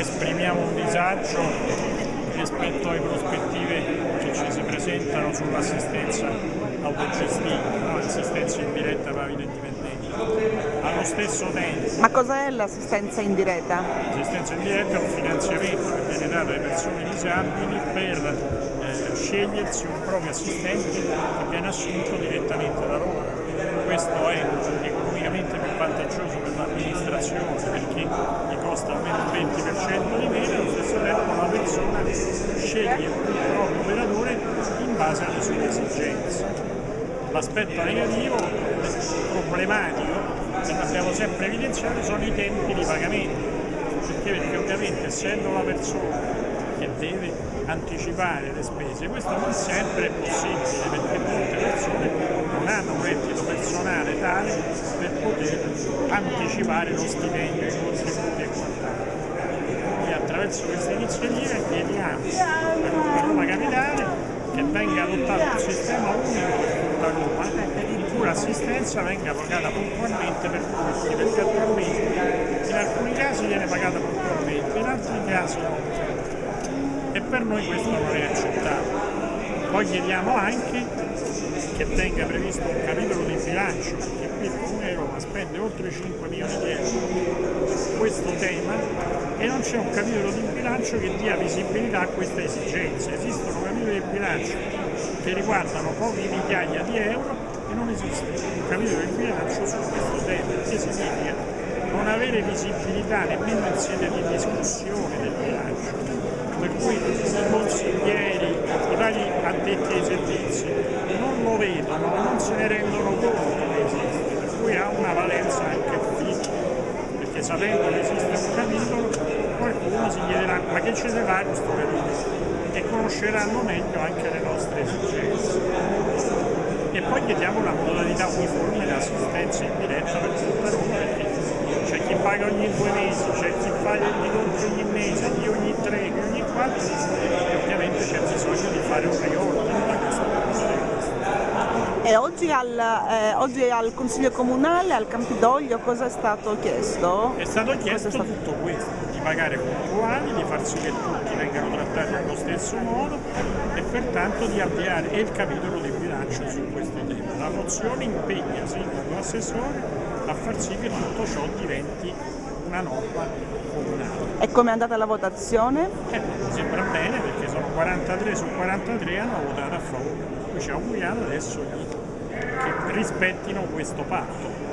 esprimiamo un disagio rispetto alle prospettive che ci si presentano sull'assistenza autogestita, no? l'assistenza indiretta per indipendente. Allo stesso tempo... Ma cos'è l'assistenza indiretta? L'assistenza indiretta è un finanziamento che viene dato alle persone disabili per eh, scegliersi un proprio assistente che viene assunto direttamente da loro. Questo è economicamente più vantaggioso per l'amministrazione perché gli costa almeno il 20% di meno e allo stesso tempo la persona sceglie il proprio operatore in base alle sue esigenze. L'aspetto negativo, problematico, che abbiamo sempre evidenziato, sono i tempi di pagamento, perché, perché ovviamente essendo la persona che deve anticipare le spese, questo non sempre è possibile perché molte persone non hanno un reddito personale tale per poter anticipare lo stipendio, i contributi e quant'altro. Quindi attraverso questa iniziativa chiediamo per Roma Capitale che venga adottato un sistema unico per tutta Roma in cui l'assistenza venga pagata puntualmente per tutti, perché attualmente in alcuni casi viene pagata puntualmente, in altri casi no e per noi questo non è accettabile. Poi chiediamo anche che venga previsto un capitolo di bilancio, perché qui il Comune di Roma spende oltre 5 milioni di euro su questo tema e non c'è un capitolo di bilancio che dia visibilità a queste esigenze. Esistono capitoli di bilancio che riguardano poche migliaia di euro e non esiste un capitolo di bilancio su questo tema, che significa non avere visibilità nemmeno in sede di discussione del bilancio per cui i consiglieri, i vari addetti ai servizi non lo vedono, non se ne rendono conto che esiste, per cui ha una valenza anche perché sapendo che esiste un capitolo qualcuno si chiederà ma che ce ne fa questo capitolo? e conosceranno meglio anche le nostre esigenze. E poi chiediamo una modalità uniforme di assistenza in diretta per tutta Roma perché c'è chi paga ogni due mesi, c'è chi gli conti ogni mese, chi ogni tre, chi ogni quattro e ovviamente c'è bisogno di fare un riordino da questo punto di vista. E oggi al, eh, oggi al Consiglio Comunale, al Campidoglio, cosa è stato chiesto? È stato chiesto è stato... tutto questo, di pagare puntuali, di far sì che tutti vengano trattati allo stesso modo e pertanto di avviare il capitolo di bilancio su questo tema. La mozione impegna sindaco assessore a far sì che tutto ciò diventi una norma comunale. E come è andata la votazione? Eh, mi sembra bene perché sono 43 su 43 hanno votato a favore, poi ci auguriamo adesso che rispettino questo patto.